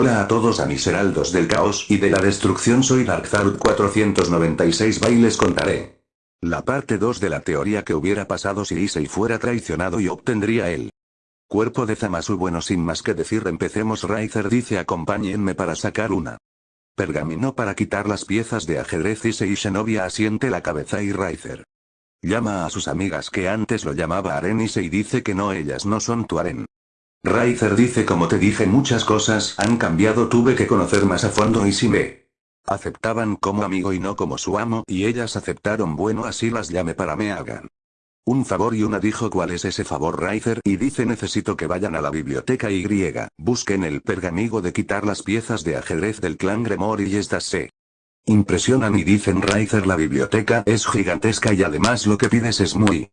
Hola a todos a mis heraldos del caos y de la destrucción soy Darkzarud 496 bailes contaré. La parte 2 de la teoría que hubiera pasado si Issei fuera traicionado y obtendría el cuerpo de Zamasu bueno sin más que decir empecemos Raizer dice acompáñenme para sacar una pergamino para quitar las piezas de ajedrez Issei y Shenovia asiente la cabeza y Raizer llama a sus amigas que antes lo llamaba Aren y dice que no ellas no son tu Aren. Raizer dice como te dije muchas cosas han cambiado. Tuve que conocer más a fondo y si me aceptaban como amigo y no como su amo y ellas aceptaron bueno así las llame para me hagan. Un favor y una dijo cuál es ese favor Raizer y dice necesito que vayan a la biblioteca Y, busquen el pergamigo de quitar las piezas de ajedrez del clan Gremor y estas se impresionan y dicen Raizer la biblioteca es gigantesca y además lo que pides es muy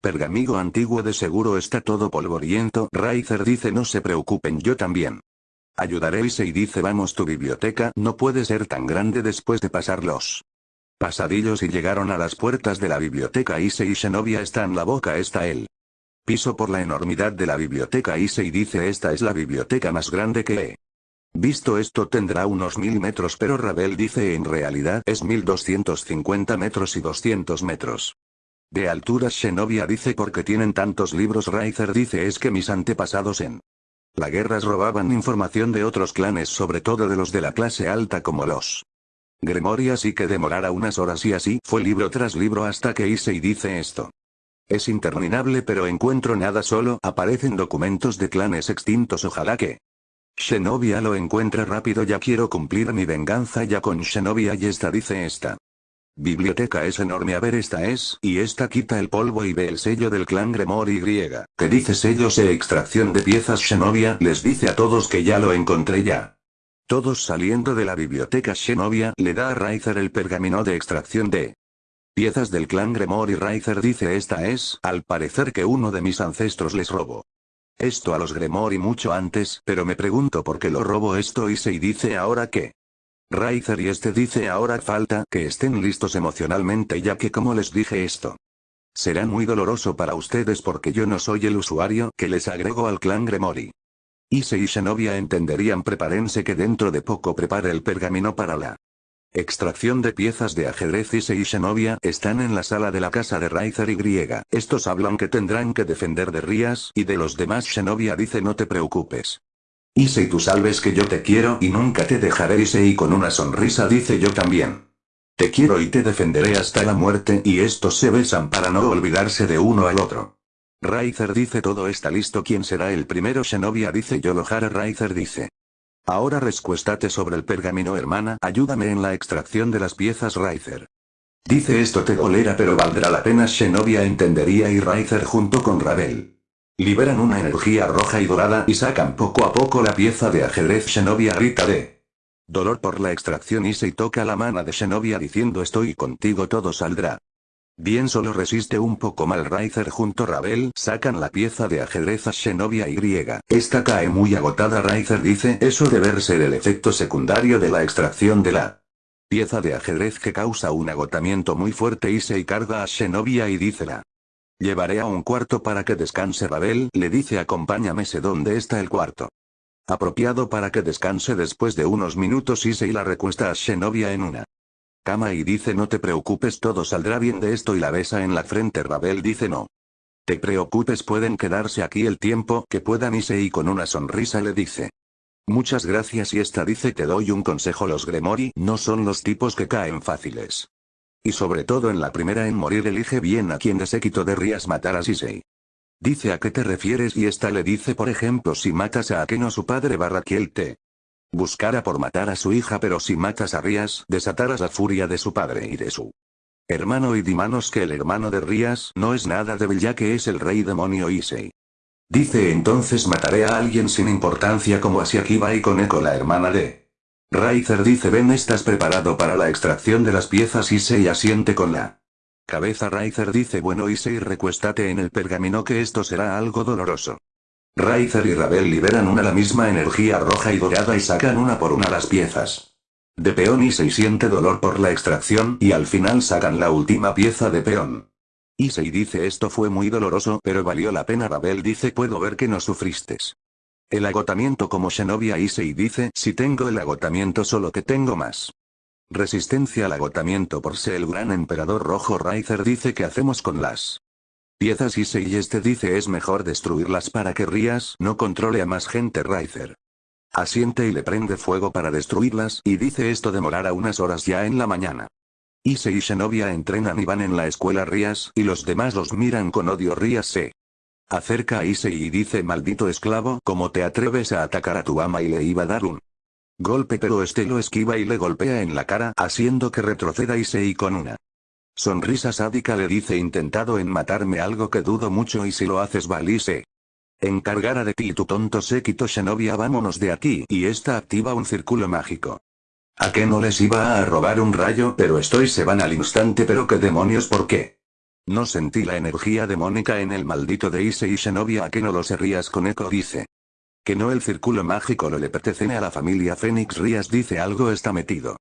Pergamigo antiguo de seguro está todo polvoriento. Raizer dice no se preocupen yo también. Ayudaré y dice vamos tu biblioteca no puede ser tan grande después de pasar los pasadillos y llegaron a las puertas de la biblioteca Issei y Shenovia está en la boca está él. Piso por la enormidad de la biblioteca Issei dice esta es la biblioteca más grande que he visto esto tendrá unos mil metros pero Rabel dice en realidad es 1250 metros y 200 metros. De altura Shenovia dice porque tienen tantos libros Raizer dice es que mis antepasados en la guerras robaban información de otros clanes sobre todo de los de la clase alta como los Gremory así que demorara unas horas y así fue libro tras libro hasta que hice y dice esto. Es interminable pero encuentro nada solo aparecen documentos de clanes extintos ojalá que Shenovia lo encuentre rápido ya quiero cumplir mi venganza ya con Shenovia y esta dice esta. Biblioteca es enorme a ver esta es, y esta quita el polvo y ve el sello del clan Gremor y griega. ¿Qué dice sellos e extracción de piezas Shenovia? Les dice a todos que ya lo encontré ya. Todos saliendo de la biblioteca Shenovia le da a Raizer el pergamino de extracción de piezas del clan Gremor y dice esta es, al parecer que uno de mis ancestros les robó. Esto a los Gremor y mucho antes, pero me pregunto por qué lo robo esto y se dice ahora que Raizer y este dice ahora falta que estén listos emocionalmente ya que como les dije esto. Será muy doloroso para ustedes porque yo no soy el usuario que les agrego al clan Gremori. Ise y Shenovia entenderían prepárense que dentro de poco prepare el pergamino para la extracción de piezas de ajedrez Ise y Shenovia están en la sala de la casa de Raizer y Griega. Estos hablan que tendrán que defender de Rías y de los demás Shenovia dice no te preocupes. Issei tú sabes que yo te quiero y nunca te dejaré Issei con una sonrisa dice yo también. Te quiero y te defenderé hasta la muerte y estos se besan para no olvidarse de uno al otro. Raizer dice todo está listo ¿quién será el primero? Shenovia dice yo Lohara Raizer dice. Ahora rescuéstate sobre el pergamino hermana ayúdame en la extracción de las piezas Raizer. Dice esto te dolerá pero valdrá la pena Shenovia entendería y Raizer junto con Ravel. Liberan una energía roja y dorada y sacan poco a poco la pieza de ajedrez Shenovia grita de dolor por la extracción y se toca la mano de Shenovia diciendo estoy contigo todo saldrá. Bien solo resiste un poco mal Raizer junto Rabel sacan la pieza de ajedrez a Shenovia y. Esta cae muy agotada Raizer dice eso debe ser el efecto secundario de la extracción de la pieza de ajedrez que causa un agotamiento muy fuerte y se carga a Shenovia y dice la Llevaré a un cuarto para que descanse Rabel, le dice acompáñame sé dónde está el cuarto. Apropiado para que descanse después de unos minutos y se la recuesta a Shenovia en una cama y dice no te preocupes todo saldrá bien de esto y la besa en la frente Rabel dice no. Te preocupes pueden quedarse aquí el tiempo que puedan y con una sonrisa le dice. Muchas gracias y esta dice te doy un consejo los Gremori no son los tipos que caen fáciles. Y sobre todo en la primera en morir elige bien a quien de séquito de Rías matar a Sisei. Dice a qué te refieres y esta le dice por ejemplo si matas a Akeno su padre barra él te buscara por matar a su hija pero si matas a Rías desatarás la furia de su padre y de su hermano y dimanos que el hermano de Rías no es nada débil ya que es el rey demonio Issei. Dice entonces mataré a alguien sin importancia como así Akiba y Koneko la hermana de Raizer dice ven estás preparado para la extracción de las piezas Issei asiente con la cabeza Raizer dice bueno Issei recuéstate en el pergamino que esto será algo doloroso. Raizer y Rabel liberan una la misma energía roja y dorada y sacan una por una las piezas. De peón Issei siente dolor por la extracción y al final sacan la última pieza de peón. Issei dice esto fue muy doloroso pero valió la pena Rabel dice puedo ver que no sufristes. El agotamiento como Shinobi Issei dice, si tengo el agotamiento solo que tengo más. Resistencia al agotamiento por ser el gran emperador rojo Rizer dice que hacemos con las piezas Issei y este dice es mejor destruirlas para que Rías no controle a más gente Rizer. Asiente y le prende fuego para destruirlas y dice esto demorará unas horas ya en la mañana. Issei y Shenobia entrenan y van en la escuela Rías y los demás los miran con odio Rías se acerca a Issei y dice maldito esclavo ¿cómo te atreves a atacar a tu ama y le iba a dar un golpe pero este lo esquiva y le golpea en la cara haciendo que retroceda Issei con una sonrisa sádica le dice intentado en matarme algo que dudo mucho y si lo haces valise. Encargará de ti tu tonto séquito Shenobia vámonos de aquí y esta activa un círculo mágico. ¿A qué no les iba a robar un rayo? Pero estoy se van al instante pero qué demonios ¿por qué? No sentí la energía demónica en el maldito de Ise y Shenobia a que no lo se rías con eco dice. Que no el círculo mágico lo le pertenece a la familia Fénix Rías dice algo está metido.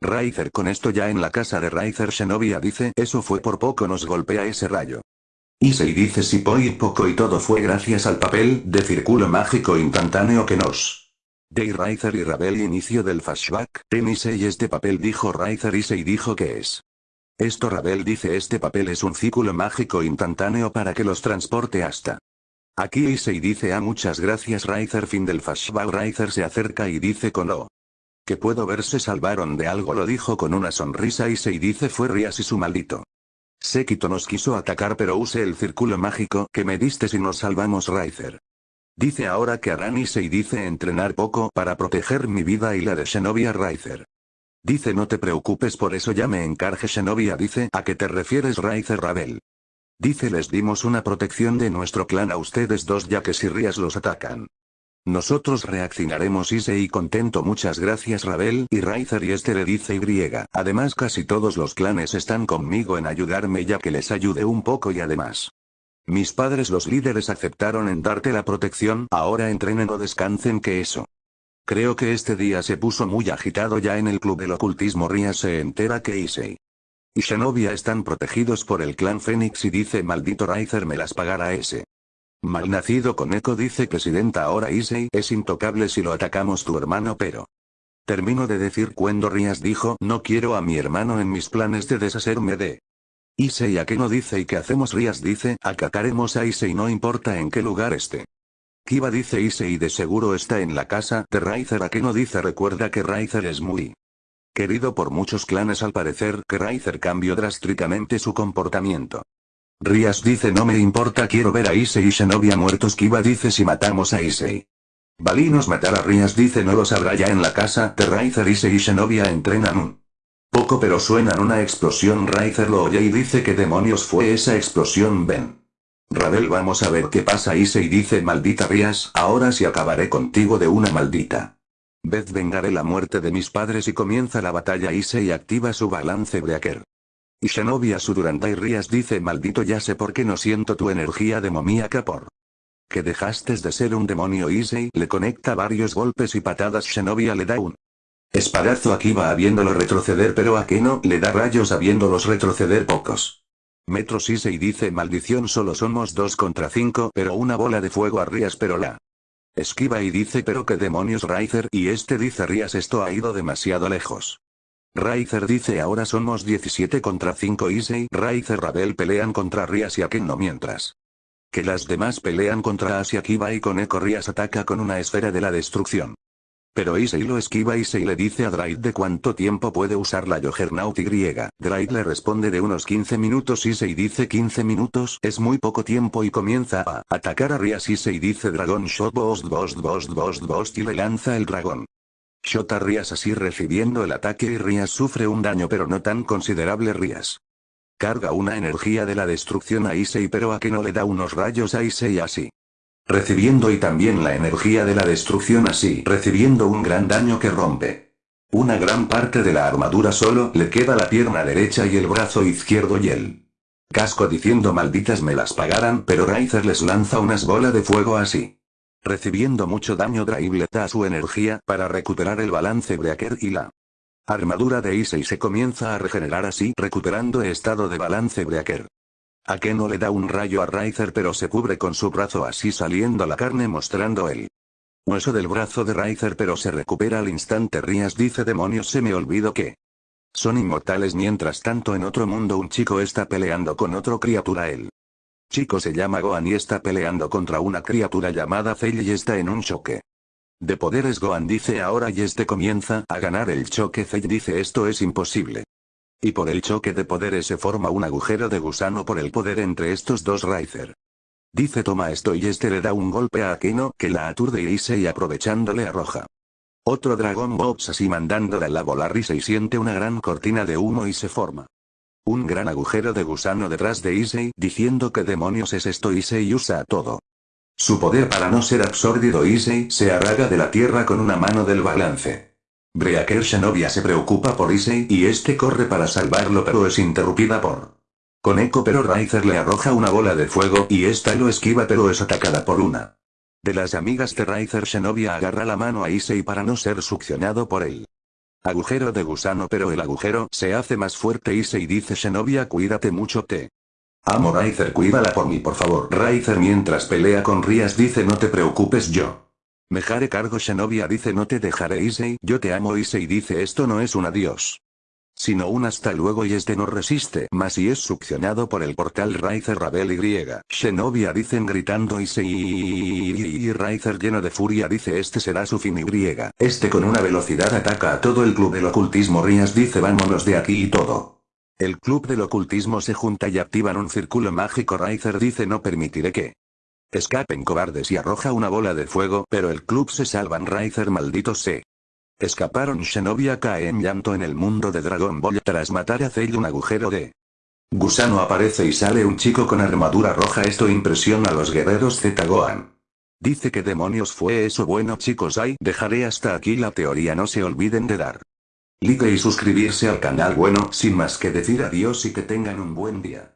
Raizer con esto ya en la casa de Raizer Shenobia dice eso fue por poco nos golpea ese rayo. Issei dice si y poco y todo fue gracias al papel de círculo mágico instantáneo que nos Day Raizer y Rabel inicio del flashback. En Issei este papel dijo Raizer Issei dijo que es. Esto Rabel dice este papel es un círculo mágico instantáneo para que los transporte hasta. Aquí Issei dice a ah, muchas gracias Raizer fin del flashback Raizer se acerca y dice con O. Que puedo ver se salvaron de algo lo dijo con una sonrisa Issei dice fue Rias y su maldito. Sekito nos quiso atacar pero use el círculo mágico que me diste si nos salvamos Raizer. Dice ahora que harán y dice entrenar poco para proteger mi vida y la de Shenovia Raizer. Dice no te preocupes por eso ya me encargue Shenovia dice ¿a qué te refieres Raizer Rabel? Dice les dimos una protección de nuestro clan a ustedes dos ya que si Rías los atacan. Nosotros reaccionaremos y contento muchas gracias Rabel y Raizer y este le dice Y. Además casi todos los clanes están conmigo en ayudarme ya que les ayude un poco y además. Mis padres los líderes aceptaron en darte la protección, ahora entrenen o descansen que eso. Creo que este día se puso muy agitado ya en el club del ocultismo Ria se entera que Issei y Shenovia están protegidos por el clan Fénix y dice maldito Raizer me las pagará ese. Malnacido con eco dice que Sidenta ahora Issei es intocable si lo atacamos tu hermano pero. Termino de decir cuando Rías dijo no quiero a mi hermano en mis planes de deshacerme de Issei a que no dice y que hacemos Rías dice, acataremos a Issei no importa en qué lugar esté. Kiba dice Issei de seguro está en la casa de Raizer a que no dice recuerda que Raizer es muy querido por muchos clanes al parecer que Raizer cambió drásticamente su comportamiento. Rías dice no me importa quiero ver a Issei y Shenobia muertos Kiba dice si matamos a Issei. Balinos matar a Rías dice no lo sabrá ya en la casa de Raizer Issei y Shenobia entrenan un poco pero suenan una explosión Raizer lo oye y dice que demonios fue esa explosión ven. Rabel vamos a ver qué pasa y dice maldita Rías, ahora sí acabaré contigo de una maldita. Vez vengaré la muerte de mis padres y comienza la batalla y activa su balance breaker. Y Shenovia su y Rías dice maldito ya sé por qué no siento tu energía demoníaca por. Que dejaste de ser un demonio Issei le conecta varios golpes y patadas Shenovia le da un Espadazo aquí va habiéndolo retroceder pero a que no le da rayos habiéndolos retroceder pocos. Metro y dice maldición solo somos dos contra cinco pero una bola de fuego a Rías pero la esquiva y dice pero qué demonios Raizer y este dice Rías esto ha ido demasiado lejos. Raizer dice ahora somos 17 contra 5 Issei Raizer Rabel pelean contra Rías y Aken no mientras. Que las demás pelean contra Asia Kiba y con Eco Rías ataca con una esfera de la destrucción. Pero Issei lo esquiva y le dice a Draid de cuánto tiempo puede usar la Juggernaut Y. Draid le responde de unos 15 minutos Issei dice 15 minutos es muy poco tiempo y comienza a atacar a Rias Issei dice Dragon Shot Bost Bost Bost Bost Bost y le lanza el dragón. Shot a Rias así recibiendo el ataque y Rias sufre un daño pero no tan considerable Rias. Carga una energía de la destrucción a Issei pero a que no le da unos rayos a Issei así. Recibiendo y también la energía de la destrucción así recibiendo un gran daño que rompe. Una gran parte de la armadura solo le queda la pierna derecha y el brazo izquierdo y el casco diciendo malditas me las pagaran pero Raizer les lanza unas bolas de fuego así. Recibiendo mucho daño Draibleta a su energía para recuperar el balance Breaker y la armadura de Issei se comienza a regenerar así recuperando estado de balance Breaker. A que no le da un rayo a Raizer pero se cubre con su brazo así saliendo la carne mostrando el Hueso del brazo de Riser pero se recupera al instante Rías dice demonios se me olvidó que. Son inmortales mientras tanto en otro mundo un chico está peleando con otro criatura él. Chico se llama Gohan y está peleando contra una criatura llamada Cell y está en un choque. De poderes Gohan dice ahora y este comienza a ganar el choque Cell dice esto es imposible. Y por el choque de poderes se forma un agujero de gusano por el poder entre estos dos Riser. Dice toma esto y este le da un golpe a Akeno que la aturde y y aprovechándole arroja. Otro dragón Bobs así mandándole a la volar y se siente una gran cortina de humo y se forma. Un gran agujero de gusano detrás de Issei diciendo que demonios es esto Issei usa todo. Su poder para no ser absorbido Issei se arraga de la tierra con una mano del balance. Breaker Shanovia se preocupa por Issei y este corre para salvarlo pero es interrumpida por con eco pero Riser le arroja una bola de fuego y esta lo esquiva pero es atacada por una. De las amigas de Riser Shenovia agarra la mano a Issei para no ser succionado por él. Agujero de gusano pero el agujero se hace más fuerte Issei dice Shenovia cuídate mucho te. Amo Riser cuídala por mí por favor. Riser mientras pelea con Rías dice no te preocupes yo. Me haré cargo Shenovia dice no te dejaré Issei yo te amo Issei dice esto no es un adiós sino un hasta luego y este no resiste más y es succionado por el portal Riser Rabel y. Shenovia dicen gritando se y Riser lleno de furia dice este será su fin y. Este con una velocidad ataca a todo el club del ocultismo Rías dice vámonos de aquí y todo. El club del ocultismo se junta y activan un círculo mágico Riser dice no permitiré que escapen cobardes y arroja una bola de fuego pero el club se salvan Riser maldito se Escaparon Shenovia cae en llanto en el mundo de Dragon Ball. Tras matar a Cell un agujero de gusano aparece y sale un chico con armadura roja. Esto impresiona a los guerreros Z Gohan. Dice que demonios fue eso. Bueno chicos ay dejaré hasta aquí la teoría. No se olviden de dar like y suscribirse al canal. Bueno sin más que decir adiós y que tengan un buen día.